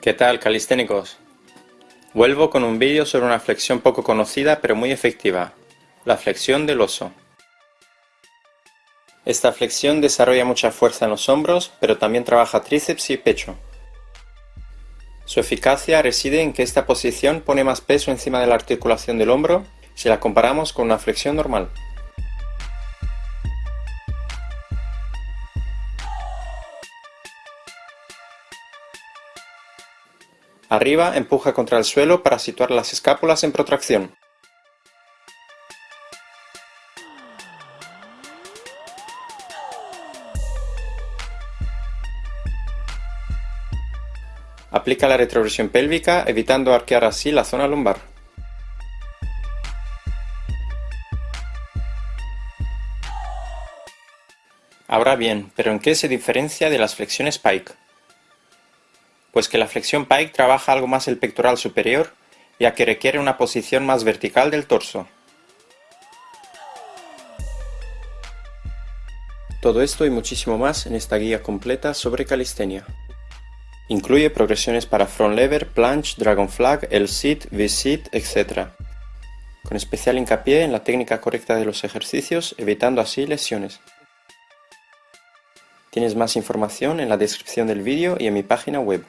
¿Qué tal calisténicos? Vuelvo con un vídeo sobre una flexión poco conocida pero muy efectiva, la flexión del oso. Esta flexión desarrolla mucha fuerza en los hombros, pero también trabaja tríceps y pecho. Su eficacia reside en que esta posición pone más peso encima de la articulación del hombro si la comparamos con una flexión normal. Arriba empuja contra el suelo para situar las escápulas en protracción. Aplica la retroversión pélvica evitando arquear así la zona lumbar. Ahora bien, ¿pero en qué se diferencia de las flexiones Pike? Pues que la flexión pike trabaja algo más el pectoral superior, ya que requiere una posición más vertical del torso. Todo esto y muchísimo más en esta guía completa sobre calistenia. Incluye progresiones para front lever, planche, dragon flag, L-sit, V-sit, etc. Con especial hincapié en la técnica correcta de los ejercicios, evitando así lesiones. Tienes más información en la descripción del vídeo y en mi página web.